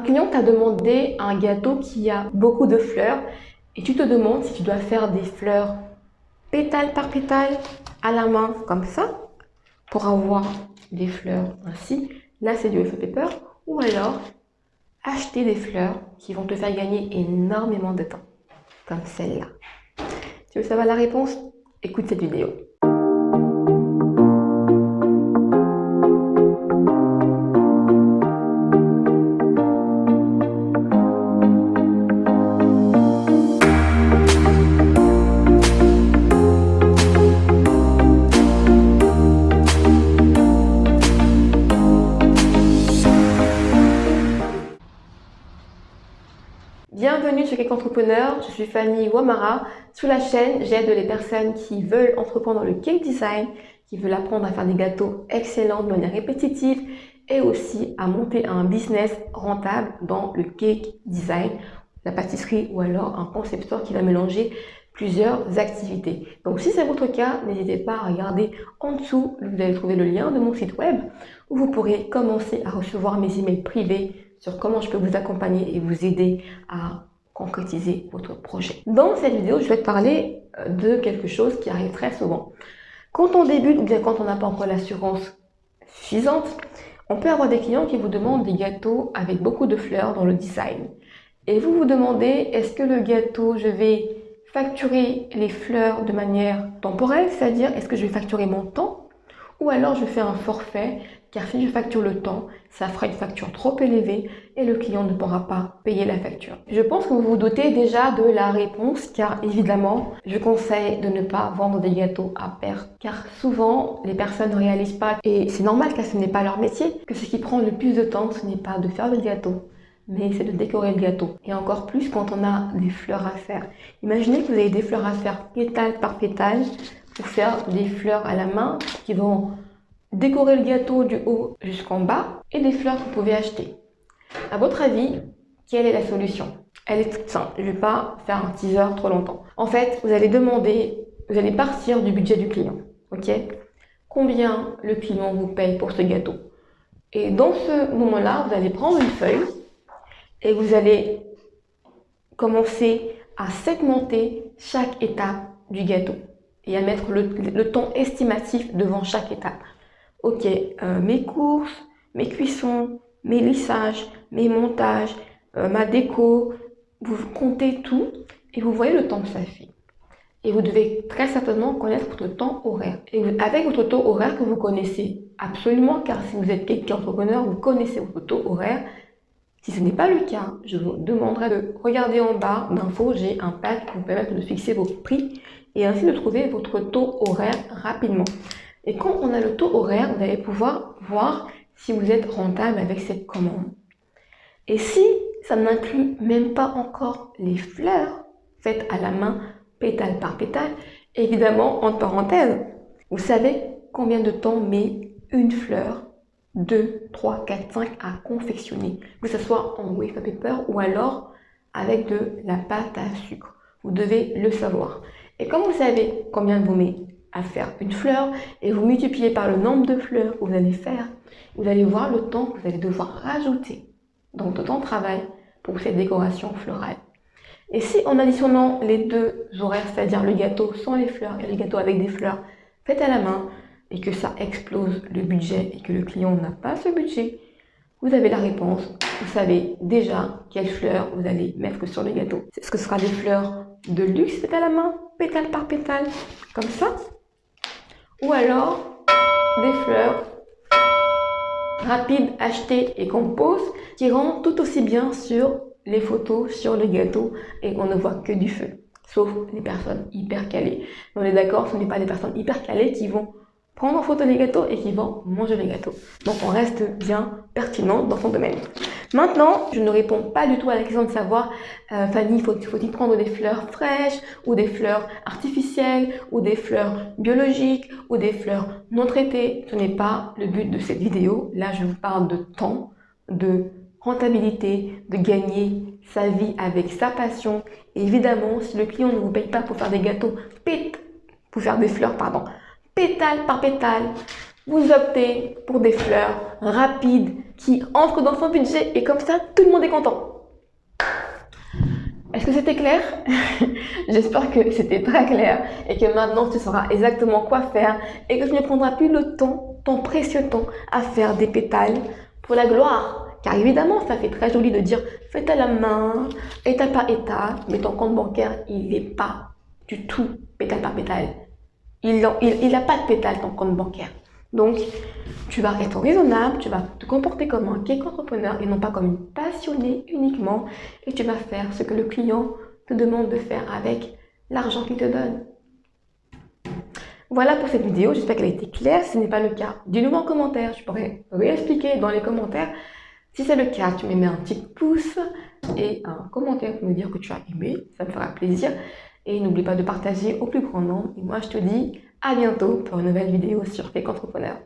Un client t'a demandé un gâteau qui a beaucoup de fleurs et tu te demandes si tu dois faire des fleurs pétale par pétale à la main comme ça pour avoir des fleurs ainsi. Là, c'est du effet paper. Ou alors, acheter des fleurs qui vont te faire gagner énormément de temps, comme celle-là. Tu veux savoir la réponse? Écoute cette vidéo. Bienvenue chez Cake Entrepreneur, je suis Fanny Wamara. Sur la chaîne, j'aide les personnes qui veulent entreprendre le cake design, qui veulent apprendre à faire des gâteaux excellents de manière répétitive et aussi à monter un business rentable dans le cake design, la pâtisserie ou alors un concepteur qui va mélanger plusieurs activités. Donc si c'est votre cas, n'hésitez pas à regarder en dessous, vous allez trouver le lien de mon site web où vous pourrez commencer à recevoir mes emails privés sur comment je peux vous accompagner et vous aider à concrétiser votre projet. Dans cette vidéo, je vais te parler euh, de quelque chose qui arrive très souvent. Quand on débute ou bien quand on n'a pas encore l'assurance suffisante, on peut avoir des clients qui vous demandent des gâteaux avec beaucoup de fleurs dans le design. Et vous vous demandez, est-ce que le gâteau, je vais facturer les fleurs de manière temporelle, c'est-à-dire est-ce que je vais facturer mon temps ou alors je fais un forfait car si je facture le temps, ça fera une facture trop élevée et le client ne pourra pas payer la facture. Je pense que vous vous doutez déjà de la réponse car évidemment, je conseille de ne pas vendre des gâteaux à perte car souvent les personnes ne réalisent pas et c'est normal car ce n'est pas leur métier que ce qui prend le plus de temps ce n'est pas de faire le gâteau mais c'est de décorer le gâteau. Et encore plus quand on a des fleurs à faire. Imaginez que vous avez des fleurs à faire pétale par pétale faire des fleurs à la main qui vont décorer le gâteau du haut jusqu'en bas et des fleurs que vous pouvez acheter. À votre avis, quelle est la solution? Elle est toute simple, je ne vais pas faire un teaser trop longtemps. En fait, vous allez demander, vous allez partir du budget du client, ok? Combien le client vous paye pour ce gâteau? Et dans ce moment-là, vous allez prendre une feuille et vous allez commencer à segmenter chaque étape du gâteau et à mettre le, temps estimatif devant chaque étape ok, euh, mes courses, mes cuissons, mes lissages, mes montages, euh, ma déco, vous comptez tout et vous voyez le temps que ça fait. Et vous devez très certainement connaître votre temps horaire. Et avec votre taux horaire que vous connaissez absolument, car si vous êtes quelqu'un entrepreneur, vous connaissez votre taux horaire. Si ce n'est pas le cas, je vous demanderai de regarder en bas d'infos, j'ai un pack qui vous permet de fixer vos prix et ainsi de trouver votre taux horaire rapidement. Et quand on a le taux horaire, vous allez pouvoir voir si vous êtes rentable avec cette commande. Et si ça n'inclut même pas encore les fleurs faites à la main, pétale par pétale, évidemment, entre parenthèses, vous savez combien de temps met une fleur? 2, 3, 4, 5 à confectionner, que ce soit en wafer paper ou alors avec de la pâte à sucre. Vous devez le savoir. Et comme vous savez combien vous met à faire une fleur et vous multipliez par le nombre de fleurs que vous allez faire, vous allez voir le temps que vous allez devoir rajouter dans votre temps de travail pour cette décoration florale. Et si en additionnant les deux horaires, c'est-à-dire le gâteau sans les fleurs et le gâteau avec des fleurs faites à la main, et que ça explose le budget et que le client n'a pas ce budget, vous avez la réponse. Vous savez déjà quelles fleurs vous allez mettre sur le gâteau. Est-ce que ce sera des fleurs de luxe faites à la main, pétale par pétale, comme ça ou alors des fleurs rapides achetées et pose qui rendent tout aussi bien sur les photos, sur le gâteau et on ne voit que du feu. Sauf les personnes hyper calées. On est d'accord, ce n'est pas des personnes hyper calées qui vont prendre en photo les gâteaux et qui vont manger les gâteaux. Donc on reste bien pertinent dans son domaine. Maintenant, je ne réponds pas du tout à la question de savoir, euh, Fanny, faut-il prendre des fleurs fraîches ou des fleurs artificielles ou des fleurs biologiques ou des fleurs non traitées? Ce n'est pas le but de cette vidéo. Là, je vous parle de temps, de rentabilité, de gagner sa vie avec sa passion. évidemment, si le client ne vous paye pas pour faire des gâteaux, pour faire des fleurs, pardon, pétale par pétale. Vous optez pour des fleurs rapides qui entrent dans son budget et comme ça, tout le monde est content. Est-ce que c'était clair? J'espère que c'était très clair et que maintenant tu sauras exactement quoi faire et que tu ne prendras plus le temps, ton précieux temps, à faire des pétales pour la gloire. Car évidemment, ça fait très joli de dire faites à la main, étape par étape, mais ton compte bancaire, il n'est pas du tout pétale par pétale. Il n'a pas de pétale ton compte bancaire. Donc, tu vas être raisonnable, tu vas te comporter comme un cake entrepreneur et non pas comme une passionnée uniquement. Et tu vas faire ce que le client te demande de faire avec l'argent qu'il te donne. Voilà pour cette vidéo, j'espère qu'elle a été claire. Si ce n'est pas le cas, dis-le moi en commentaire, je pourrais réexpliquer dans les commentaires. Si c'est le cas, tu me mets un petit pouce et un commentaire pour me dire que tu as aimé, ça me fera plaisir. Et n'oublie pas de partager au plus grand nombre. Et moi, je te dis à bientôt pour une nouvelle vidéo sur Fake Entrepreneur.